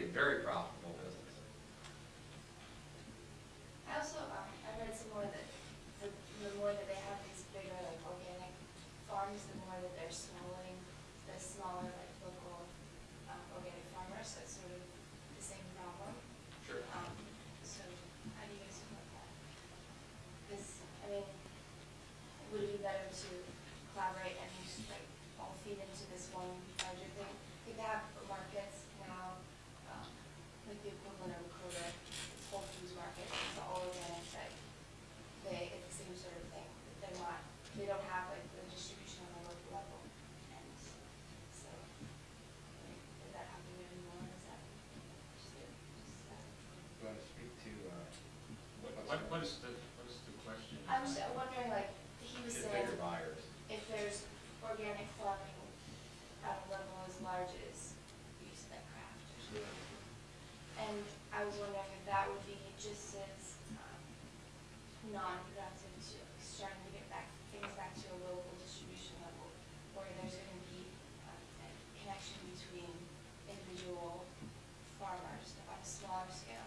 a very profitable business. I also, um, I read somewhere that the, the more that they have these bigger like organic farms, the more that they're swallowing the smaller like local, um, organic farmers, so it's sort of the same problem. Sure. Um, so how do you guys feel about that? This, I mean, would it be better to collaborate and just like all feed into this one larger thing? Like they have markets now, um, like the equivalent of Kroger, it's Whole Foods Market, it's all organic, that they, it's the same sort of thing. They're not, they don't have like the distribution on a local level, and so, like, is that happening anymore, is that just, it- just that? You want to speak to, uh, What, what- what is the, what is the question? I'm just wondering, like, he was get saying, bigger buyers? if there's organic farming at a level as large as you said, craft or something. And I was wondering if that would be just as, um, non-productive to, like, starting to get back, things back to a local distribution level, where there's gonna be, um, a connection between individual farmers on a smaller scale.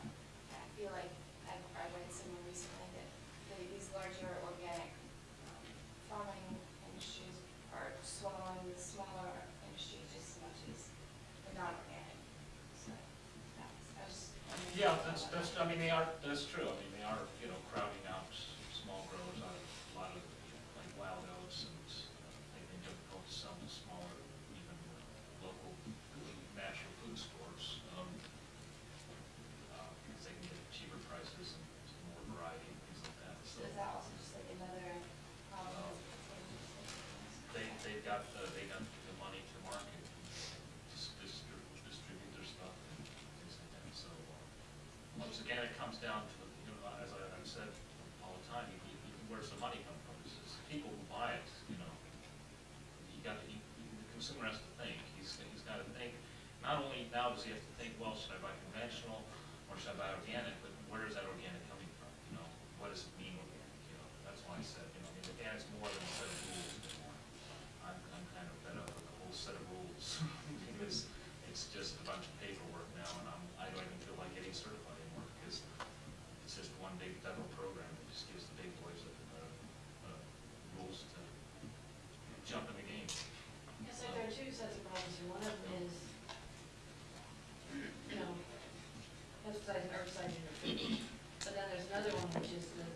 And I feel like, I, I read somewhere recently that the- these larger organic, um, farming industries are swallowing the smaller industries just as much as the non-organic. So, that's, I was. wondering Yeah, that's, that's, I mean, they are, that's true, I mean, they are, you know, crowding out s- small growers out of a lot of, like, wild oats and uh, they've been difficult to sell to smaller, even uh, local natural food stores. um, uh, Because they can get cheaper prices and more variety and things like that, so. So is that also just like another problem? No. They, they've got, uh, they got the money to market, dis- distribute, distribute their stuff and things like that, so. uh, Once again, it comes down to, you know, as I've said all the time, you, you, where's the money come from? It's people who buy it, you know. You got, to- the consumer has to think, he's, he's gotta think, not only now does he have to think, well, should I buy conventional, or should I buy organic, but where is that organic coming from, you know? What does it mean organic, you know? That's why I said, you know, I mean, organic's more than a set of rules anymore. I'm, I'm kind of fed up with the whole set of rules, because it's just a bunch of paperwork now, and I'm, I don't even feel like getting certified anymore, because it's just one big federal program that just gives the big boys, uh, uh, rules to jump in the game. Yes, so there are two sets of problems here. One of them is, you know, emphasizing herbicide in your food. But then there's another one, which is the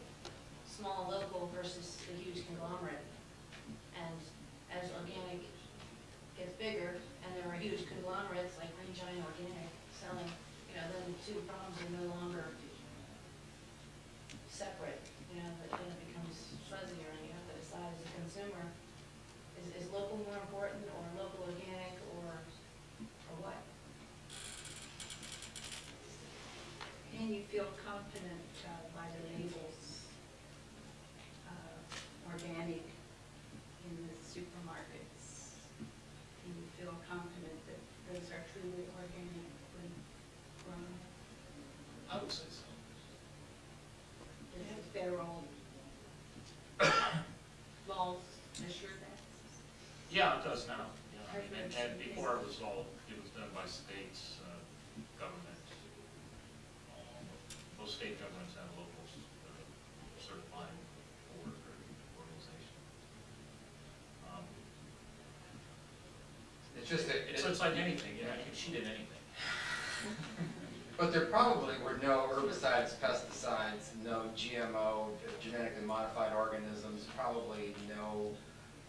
small local versus the huge conglomerate. And as organic gets bigger, and there are huge conglomerates like Green Giant Organic selling, you know, then the two problems are no longer separate, you know, but then it becomes fuzzier, and you have to decide as a consumer, is, is local more important, or local organic, or, or what? And you feel confident uh, by the labels, uh, organic in the supermarkets? Do you feel confident that those are truly organically grown? I would say so. Does the federal laws assure that? Yeah, it does now, yeah, I mean, and, and before it was all, it was done by states, uh, government. Um, Most state governments have local uh, certifying board or organization. Um, It's just that, It's, it's like anything, you know, you can cheat at anything. but there probably were no herbicides, pesticides, no GMO, genetically modified organisms, probably no,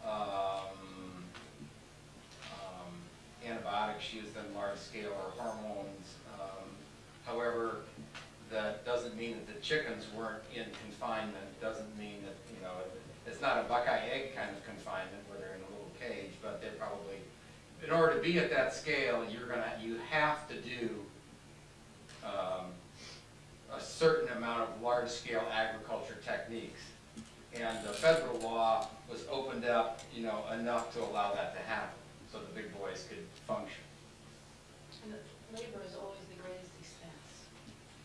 um, um, antibiotics used on large scale or hormones. Um, However, that doesn't mean that the chickens weren't in confinement, doesn't mean that, you know, it's not a buckeye egg kind of confinement where they're in a little cage, but they're probably, in order to be at that scale, you're gonna, you have to do um, a certain amount of large-scale agriculture techniques. And the federal law was opened up, you know, enough to allow that to happen, so the big boys could function. And the labor is always the greatest expense.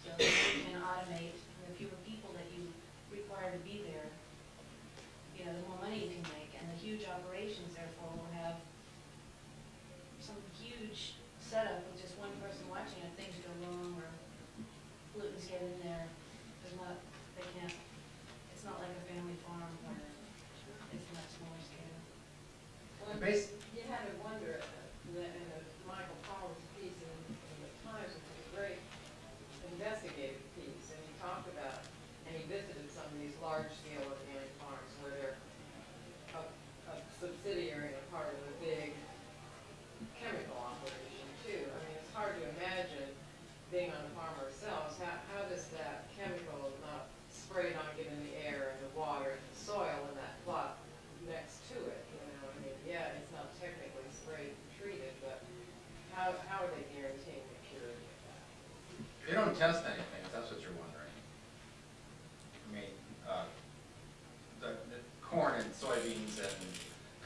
So if you can automate, and the fewer people that you require to be there, you know, the more money you can make, and the huge operations therefore will have some huge setup with just one person watching it, things being on the farm ourselves, how, how does that chemical not spray not get in the air and the water and the soil in that plot next to it, you know, I mean, yeah, it's not technically sprayed and treated, but how, are they guaranteeing the purity of that? They don't test anything, if that's what you're wondering. I mean, uh, the, the corn and soybeans and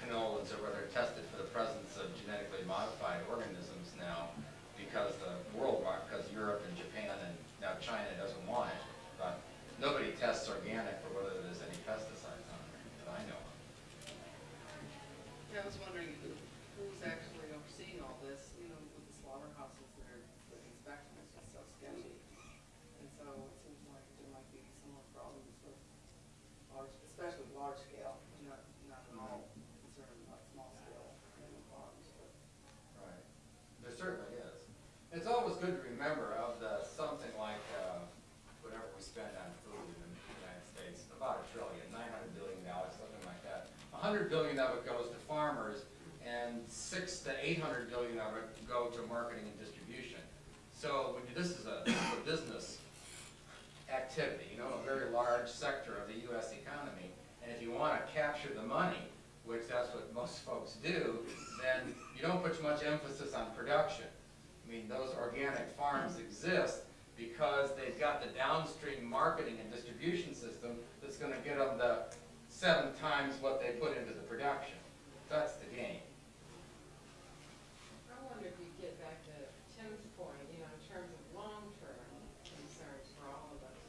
canolas or whether tested for the presence of genetically modified organisms now because the world, mar- because Europe and Japan and now China doesn't want it. But nobody tests organic for whether there's any pesticides on it that I know of. Yeah, I was wondering who, who's actually overseeing all this, you know, with the slaughterhouses that are, the inspection is just so sketchy. And so it seems like there might be similar problems with large, especially large scale, not, not at all concerned about small scale animal farms, but. Right. There certainly is. It's always good to remember of the something like, uh, whatever we spend on food in the United States, about a trillion, nine hundred billion dollars, something like that. A hundred billion of it goes to farmers and six to eight hundred billion of it go to marketing and distribution. So this is a, a business activity, you know, a very large sector of the US economy. And if you wanna capture the money, which that's what most folks do, then you don't put much emphasis on production. I mean, those organic farms exist because they've got the downstream marketing and distribution system that's gonna get them the seven times what they put into the production. That's the game. I wonder if you get back to Tim's point, you know, in terms of long-term concerns for all of us.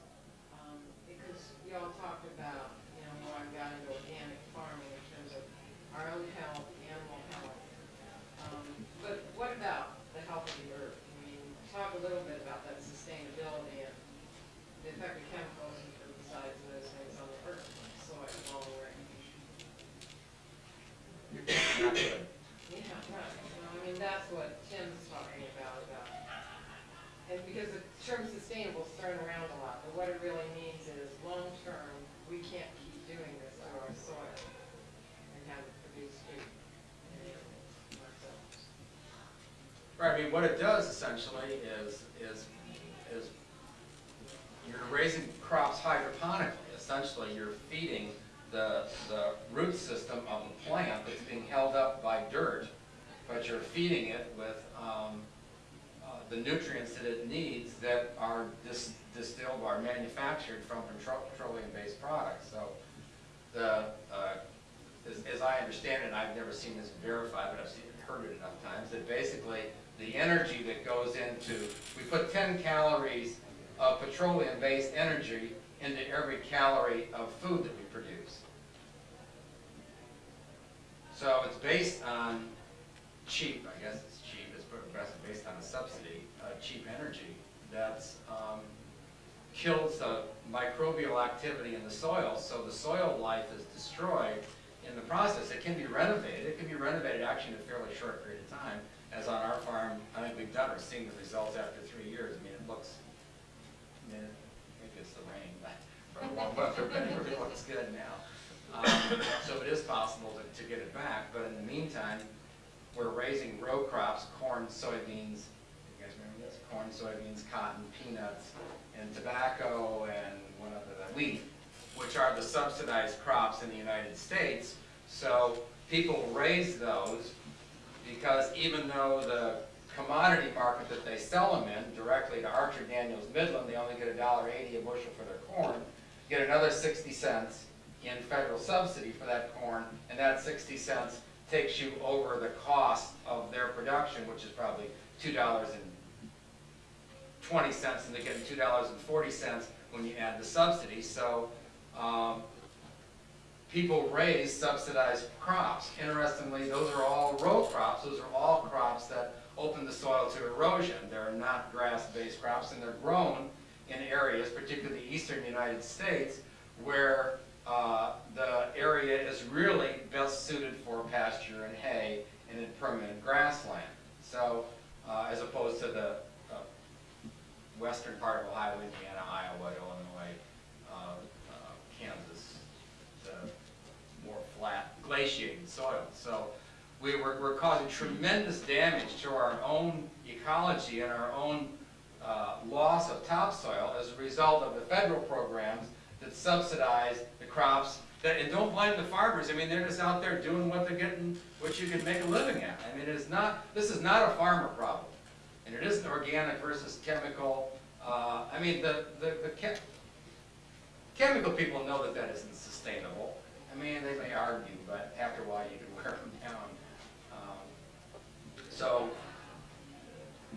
Um, because y'all talked about, you know, more I've got into organic farming in terms of our own health, animal health. Um, but what about the health of the earth? I mean, talk a little bit about that sustainability and the effect of chemicals and herbicides and those things on the earth, soil, all the way. You're not good. Yeah, right, you know, I mean, that's what Tim's talking about, about, and because the term sustainable is thrown around a lot, but what it really means is, long-term, we can't keep doing this to our soil and have it produce food ourselves. Right, I mean, what it does essentially is, is, is you're raising crops hydroponically. Essentially, you're feeding the, the root system of the plant that's being held up by dirt, but you're feeding it with, um, uh, the nutrients that it needs that are dis- distilled or manufactured from petro- petroleum-based products. So the, uh, as, as I understand it, I've never seen this verified, but I've seen, heard it enough times, that basically the energy that goes into, we put ten calories of petroleum-based energy into every calorie of food that we produce. So it's based on cheap, I guess it's cheap, it's based on a subsidy, uh, cheap energy that's, um, kills the microbial activity in the soil, so the soil life is destroyed in the process. It can be renovated, it can be renovated actually in a fairly short period of time, as on our farm, I think we've done, we're seeing the results after three years. I mean, it looks, I mean, maybe it's the rain, but for warm weather, but it looks good now. Um, So it is possible to, to get it back, but in the meantime, we're raising row crops, corn, soybeans, you guys remember this? Corn, soybeans, cotton, peanuts, and tobacco, and one other, the wheat, which are the subsidized crops in the United States. So people raise those because even though the commodity market that they sell them in, directly to Archer Daniels Midland, they only get a dollar eighty a bushel for their corn, get another sixty cents in federal subsidy for that corn, and that sixty cents takes you over the cost of their production, which is probably two dollars and they're getting two dollars and forty cents when you add the subsidy, so, um, people raise subsidized crops. Interestingly, those are all row crops, those are all crops that open the soil to erosion. They're not grass-based crops, and they're grown in areas, particularly the eastern United States, where uh, the area is really best suited for pasture and hay and in permanent grassland. So, uh, as opposed to the uh, western part of Ohio, Indiana, Iowa, Illinois, uh, uh, Kansas, the more flat glaciated soil. So we were, we're causing tremendous damage to our own ecology and our own uh, loss of topsoil as a result of the federal programs that subsidize the crops that, and don't blame the farmers, I mean, they're just out there doing what they're getting, what you can make a living at. I mean, it's not, this is not a farmer problem. And it isn't organic versus chemical, uh, I mean, the, the, the che- chemical people know that that isn't sustainable. I mean, they may argue, but after a while you can wear them down. Um, So,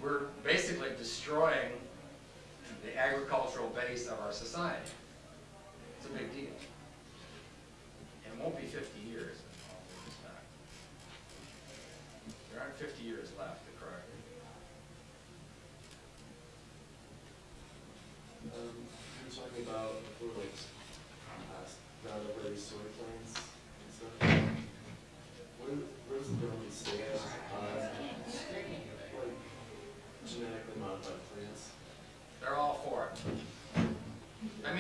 we're basically destroying the agricultural base of our society. It's a big deal. And it won't be fifty years. There aren't fifty years left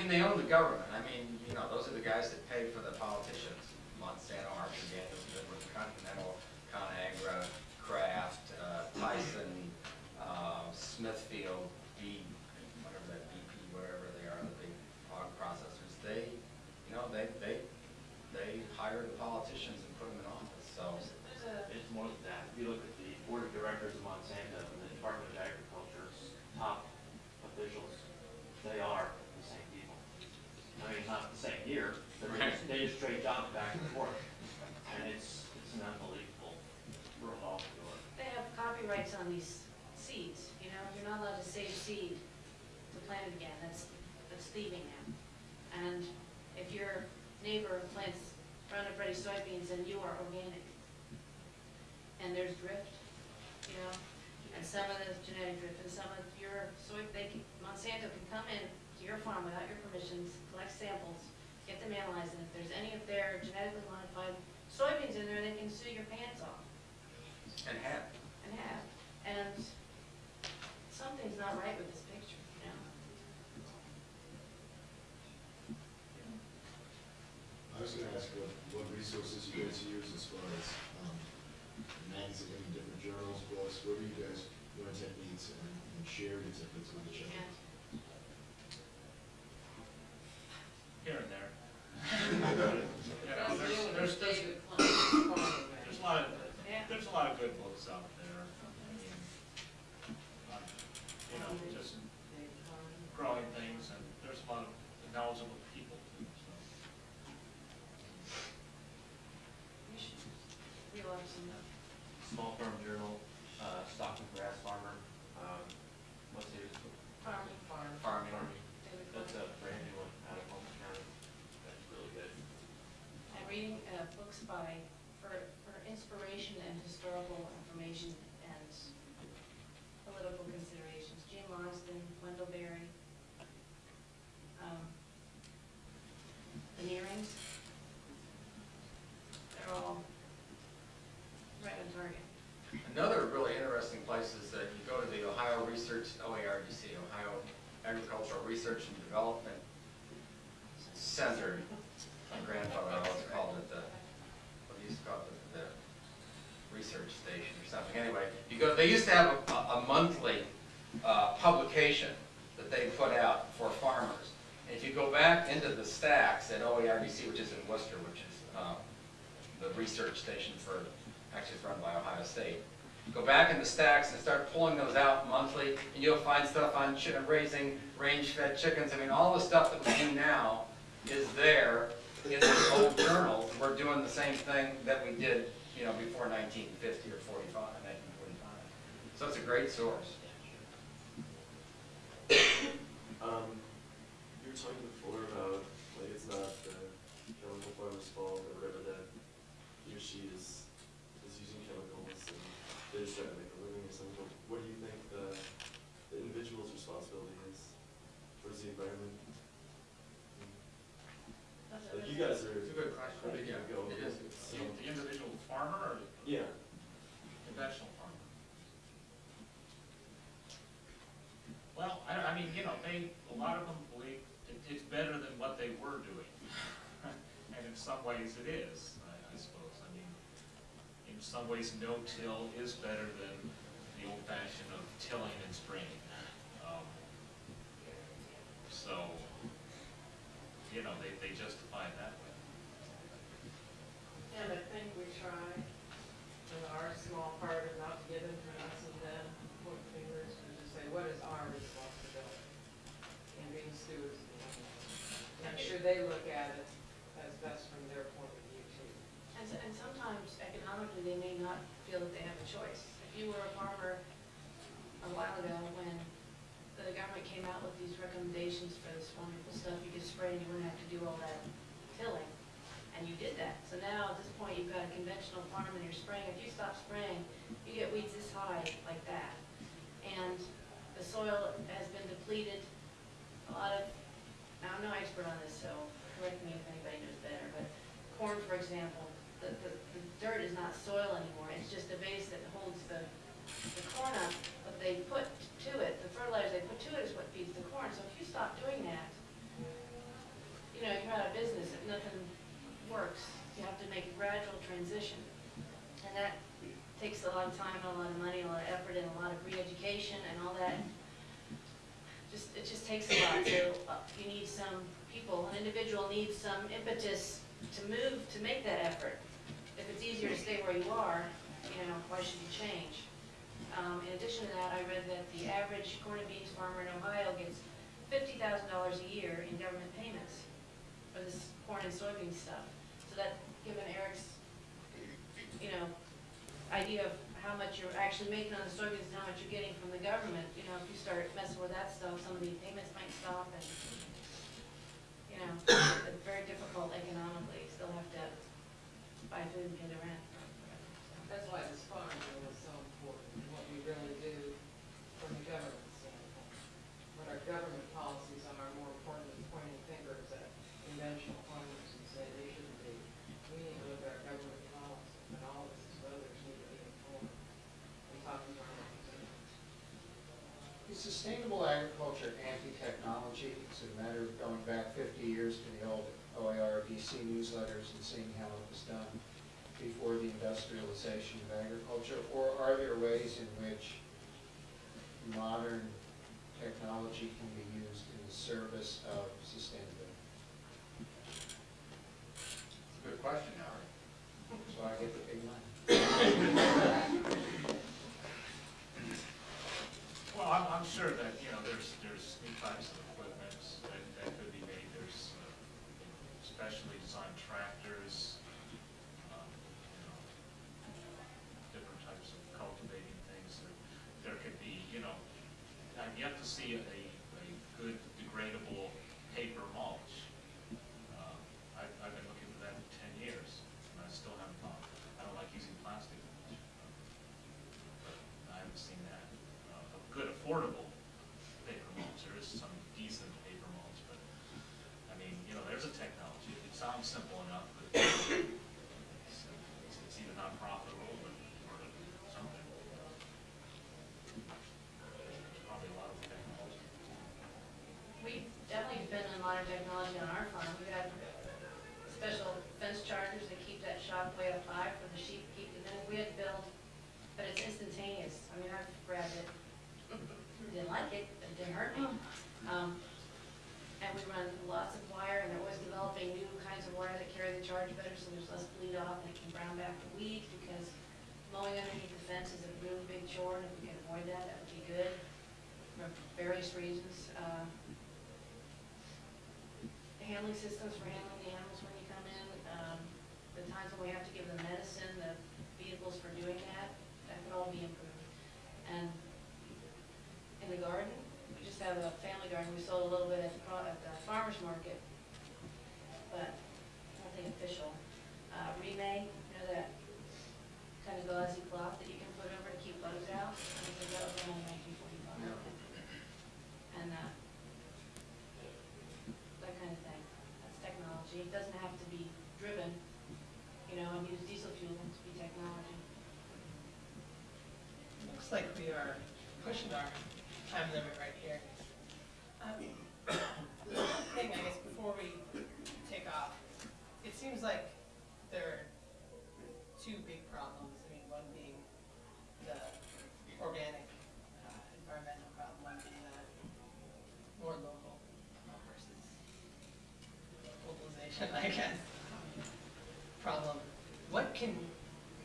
mean, they own the government. I mean, you know, those are the guys that pay for the politicians. Monsanto, Archer Daniels, Goodwin, Continental, ConAgra, Kraft, uh, Tyson, uh, Smithfield, B, whatever that BP, whatever they are, the big hog processors. They, you know, they, they, they hire the politicians and put them in office, so. There's a, It's more than that. If you look at the board of directors of Monsanto and the Department of Agriculture's top officials, they are the same people. I mean, not the same year, but they just, they just trade jobs back and forth. And it's, it's an unbelievable revolving door. they have on these seeds, you know, you're not allowed to save seed to plant it again, that's, that's thieving now. And if your neighbor plants Roundup Ready soybeans and you are organic, and there's drift, you know, and some of the genetic drift, and some of your soy, they can, Monsanto can come in to your farm without your permissions, collect samples, get them analyzed, and if there's any of their genetically modified soybeans in there, they can sue your pants off And have. And something's not right with this picture, you know? I was gonna ask what, what resources you guys use as far as, um, magazine, different journals, books, what do you guys learn techniques and, and share your techniques with each other? And Here and there. You know, That's there's, you and there's, there's, David Kline, farming man. there's a lot of, Yeah. there's a lot of good books out there. I mean, on, You know, just David Kline. growing things, and there's a lot of knowledgeable people too, so. we should realize some, Small Farm Journal, uh, Stockman Grass Farmer, um, what's the, farming, Farm. Farming. David that's Clark. a brand new one out of Holmes County. That's really good. And reading, uh, books by, for, for inspiration and historical information and political considerations, Jim Marsden, Wendell Berry, um, the Nearings. They're all right on target. Another really interesting place is that you go to the Ohio Research, OARDC, Ohio Agricultural Research and Development Center. My grandfather always called it the, what he used to call it, the, the research station or something. Anyway, you go, they used to have a, a monthly, uh, publication that they put out for farmers. And if you go back into the stacks at OARDC, which is in Wooster, which is, uh, the research station for, actually run by Ohio State. Go back in the stacks and start pulling those out monthly, and you'll find stuff on raising range-fed chickens. I mean, all the stuff that we do now is there in these old journals. We're doing the same thing that we did, you know, before nineteen fifty or 45, 1945. So it's a great source. Um, you were talking before about, like, it's not the chemical farmer's fault or whatever that he or she is some ways it is, I, I suppose. I mean, in some ways, no-till is better than the old fashion of tilling and spraying. Um, so, you know, they, they justify it that way. And I think we try, in our small part of not giving to us and them point fingers and just say, what is our responsibility? And being stewards. And I'm sure they look at it economically, they may not feel that they have a choice. If you were a farmer a while ago, when the government came out with these recommendations for this wonderful stuff, you could spray and you wouldn't have to do all that tilling, and you did that. So now, at this point, you've got a conventional farm and you're spraying, if you stop spraying, you get weeds this high, like that. And the soil has been depleted, a lot of, I'm no expert on this, so correct me if anybody knows better, but corn, for example, the, the, the dirt is not soil anymore, it's just a base that holds the, the corn up, but they put to it, the fertilizer they put to it is what feeds the corn, so if you stop doing that, you know, you're out of business, if nothing works, you have to make a gradual transition. And that takes a lot of time, and a lot of money, a lot of effort, and a lot of re-education and all that. Just, it just takes a lot, so uh, you need some people, an individual needs some impetus to move, to make that effort. If it's easier to stay where you are, you know, why should you change? Um, in addition to that, I read that the average corn and beans farmer in Ohio gets fifty thousand dollars a year in government payments for this corn and soybean stuff. So that, given Eric's, you know, idea of how much you're actually making on the soybeans and how much you're getting from the government, you know, if you start messing with that stuff, some of the payments might stop and, you know, it's very difficult economically, still have to buy food and pay the rent. That's why this farm bill is so important, what we really do from the government standpoint. What our government policies are more important than pointing fingers at conventional farmers and say they shouldn't be. We need to look at our government policy, and all of us as voters need to be informed and talking to our representatives. Is sustainable agriculture anti-technology? Is it a matter of going back fifty years to the old OARDC newsletters and seeing how it was done before the industrialization of agriculture? Or are there ways in which modern technology can be used in the service of sustainability? It's a good question, Howard. So I get the big money. Well, I'm, I'm sure that, you know, there's, there's new types of equipment that, that could be made, there's uh, specially designed tractors, um, you know, different types of cultivating things, There- there could be, you know, I've yet to see a, a good degradable paper mulch. Um, I've, I've been looking for that for ten years, and I still haven't found, I don't like using plastic mulch. But I haven't seen that. Uh, a good affordable paper mulch, there is some decent paper mulch, but, I mean, you know, there's a technology, it sounds simple enough, but it's, it's it's either not profitable or, or something. There's probably a lot of technology. We definitely depend on modern technology on our farm. We got special fence chargers that keep that shock way up high for the sheep to keep them in. We had to build, but it's instantaneous. I mean, I've grabbed it. Didn't like it, but it didn't hurt me. Um, and we run lots of wire, and they're always developing new kinds of wire that carry the charge better, so there's less bleed off, and it can brown back the weeds, because mowing underneath the fence is a really big chore, and if we can avoid that, that would be good, for various reasons. Uh, handling systems for handling the animals when you come in, um, the times when we have to give them medicine, the vehicles for doing that, that could all be improved. And in the garden, we just have a family garden, we sold a little bit at the, at the farmer's market, but nothing official. Uh, Reemay, you know that kind of gauzy cloth that you can put over to keep bugs out, I think that was only nineteen forty-five. And, uh, that kind of thing. That's It doesn't have to be driven, you know, and use diesel fuel, to be technology. Looks like we are pushing our time limit right here. Um, The thing, I guess, before we take off, it seems like there are two big problems. I mean, one being the organic uh, environmental problem, one being the more local uh, versus localization. clarification, I guess. Problem, what can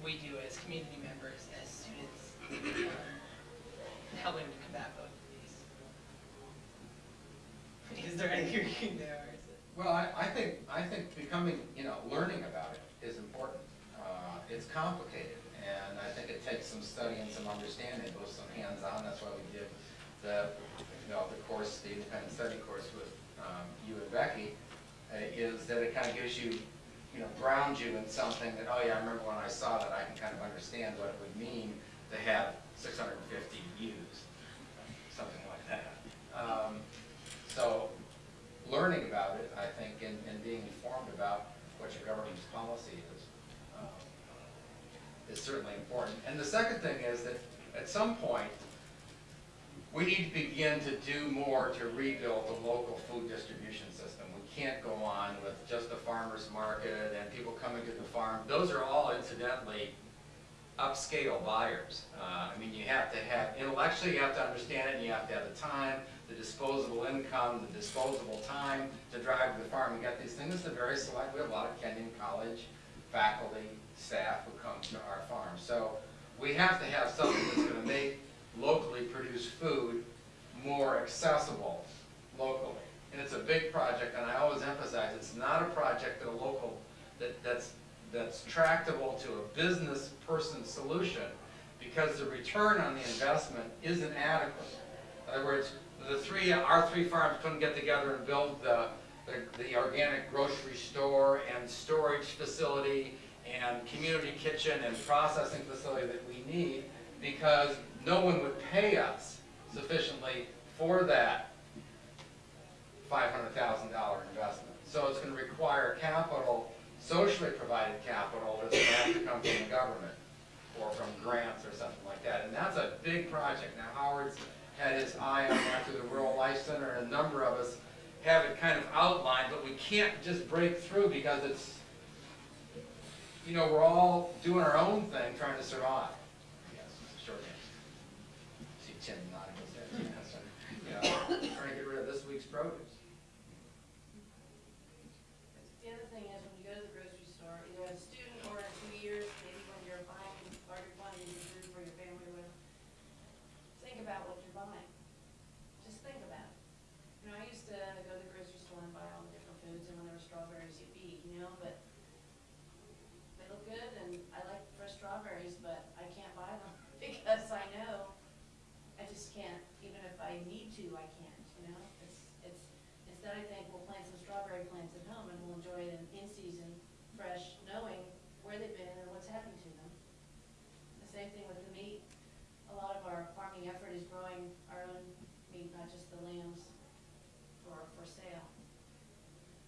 we do as community members, as students, um, helping to combat both of these? Is there anything we can do? Well, I, I think, I think becoming, you know, learning about it is important. Uh, It's complicated, and I think it takes some study and some understanding, both some hands-on, that's why we give the, you know, the course, the independent study course with um, you and Becky, uh, is that it kind of gives you, you know, grounds you in something that, oh yeah, I remember when I saw that, I can kind of understand what it would mean to have six hundred and fifty views, something like that. Um, So, learning about it, I think, and, and being informed about what your government's policy is, um, is certainly important. And the second thing is that at some point, we need to begin to do more to rebuild the local food distribution system. Can't go on with just the farmer's market and people coming to the farm. Those are all incidentally upscale buyers. Uh, I mean, you have to have, intellectually, you have to understand it, and you have to have the time, the disposable income, the disposable time to drive to the farm and get these things. It's a very select, we have a lot of Kenyon College faculty, staff who come to our farm. So we have to have something that's gonna make locally produced food more accessible locally. And it's a big project, and I always emphasize, it's not a project that a local, that, that's, that's tractable to a business person solution, because the return on the investment isn't adequate. In other words, the three, our three farms couldn't get together and build the, the, the organic grocery store and storage facility and community kitchen and processing facility that we need, because no one would pay us sufficiently for that five hundred thousand dollar investment. So it's gonna require capital, socially provided capital, that's gonna have to come from the government or from grants or something like that. And that's a big project. Now Howard's had his eye on that through the Rural Life Center, and a number of us have it kind of outlined, but we can't just break through because it's, you know, we're all doing our own thing, trying to survive. Yes, short answer. See Tim nodding his head, you trying to get rid of this week's produce. The other thing is, when you go to the grocery store, either as a student or in two years, maybe when you're buying larger quantities of food for your family or whatever, think about what you're buying. Just think about it. You know, I used to go to the grocery store and buy all the different foods, and when there were strawberries, you eat, you know, but they look good, and I like fresh strawberries, but I can't buy them, because I know I just can't, even if I need to, I can't, you know? It's, it's, instead I think we'll plant some strawberry plants at home and we'll enjoy it in, in season, fresh, knowing where they've been and what's happened to them. The same thing with the meat. A lot of our farming effort is growing our own meat, not just the lambs for, for sale.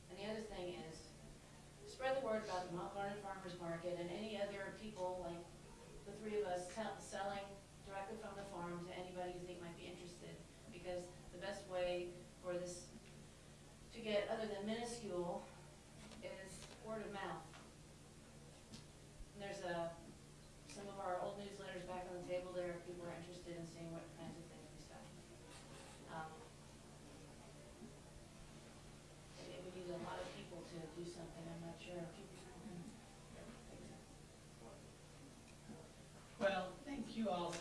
And the other thing is, spread the word about the Mount Vernon Farmers Market and any other people like the three of us selling get other than minuscule is word of mouth. And there's a some of our old newsletters back on the table there if people are interested in seeing what kinds of things we stuff. Um, It would need a lot of people to do something. I'm not sure. Well, thank you all.